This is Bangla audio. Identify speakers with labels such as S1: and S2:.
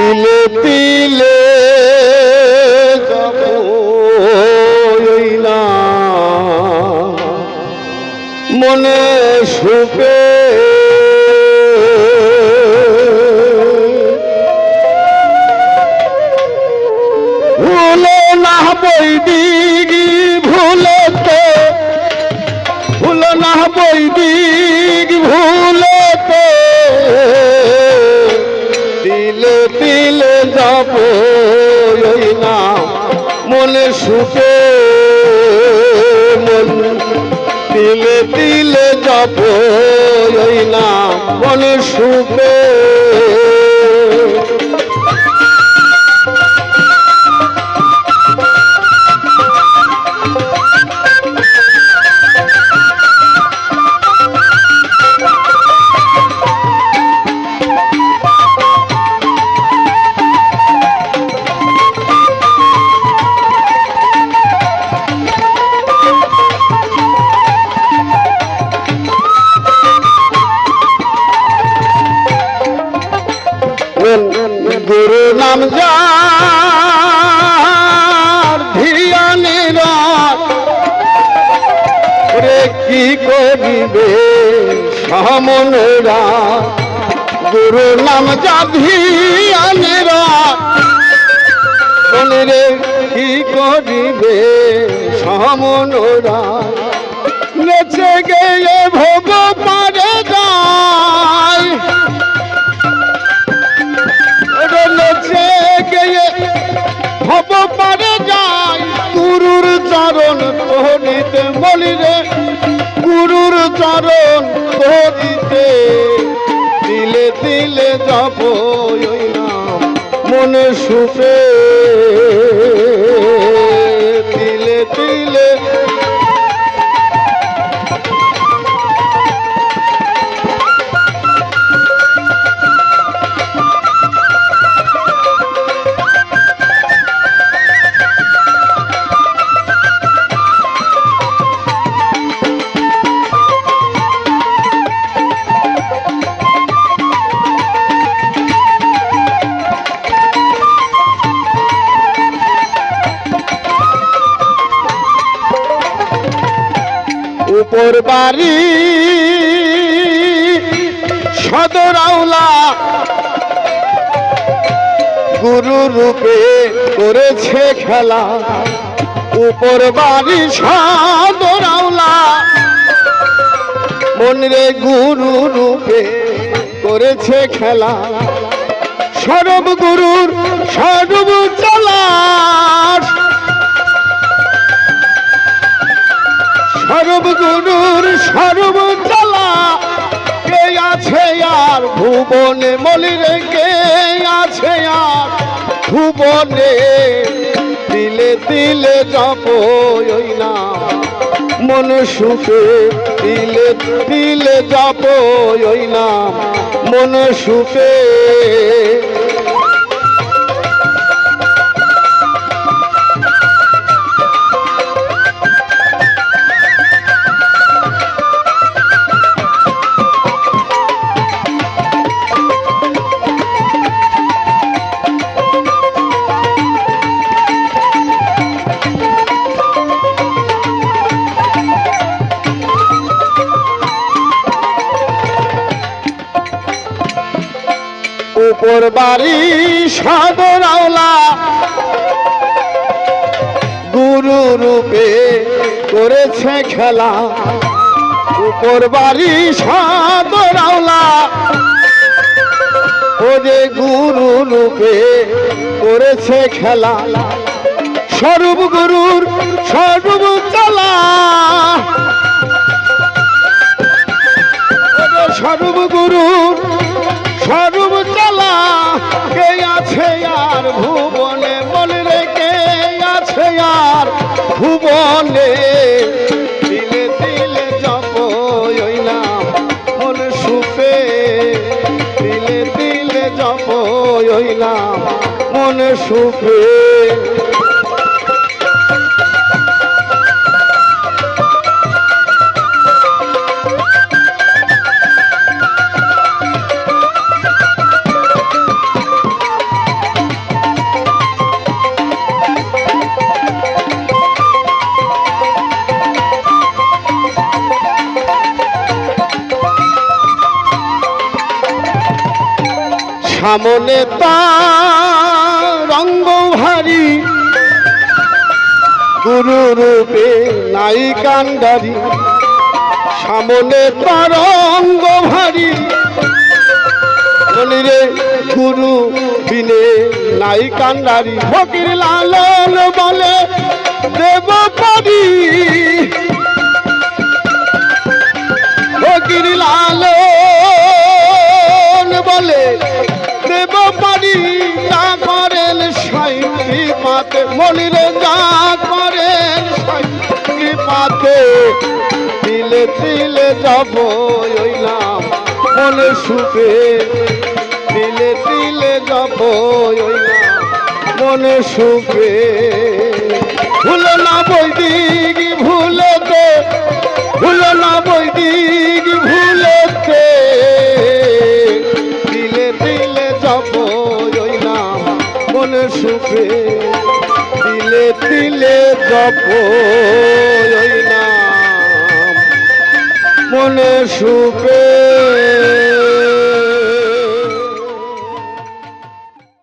S1: তিলে তিলে মনে সুপে ভুলে না বই দিগি ভুলে তো ভুলে না বই দিগি সুখে মন। তিলে তিলে যাব না মন সুখে। কি সামনেরা গুরু নাম যা ধিয়ানের রে কি করিবে সমনরা নেচে গেলে ভোগ চরণ তোহনিতে দিলে দিলে যাব নাম মনে সুপে উপর বাড়ি। সদর আউলা গুরু রূপে করেছে খেলা। উপর বাড়ি, সদর আউলা মনরে গুরু রূপে করেছে খেলা। সরব গুরুর, সরব সর্ব চালা কে আছে আর ভুবনে? মলিরে কে আছে আর ভুবনে? দিলে দিলে জপ না। মন সুখে দিলে দিলে জপ না। মন সুখে উপর বাড়ি সদর আওলা। গুরু রূপে করেছে খেলা। উপর বাড়ি সদর আওলা। ও যে গুরু রূপে করেছে খেলা। স্বরূপ গুরুর স্বরূপ চালা। স্বরূপ গুরুর ভুবনে দিলে দিলে জপ ওই নাম সুফে সুপে দিলে দিলে জপ ওই নাম, মনে সুপে সামনে রঙ্গ ভারী। গুরু রূপে নাই কান্ডারি। সামনে তরঙ্গ ভারী। মনিরে গুরু বিনে নাই কান্ডারি। ফকির লালন বলে দেব পারি। ফকির লালন বলে সাইন্দি পাতে মনিরে যা করে কৃপাতে। পাতে দিলে তিলে যাব ওই নাম মনে সুখে। দিলে দিলে যাব ওই নাম মনে সুখে। ভুলো না বই নাম। মনে সুপে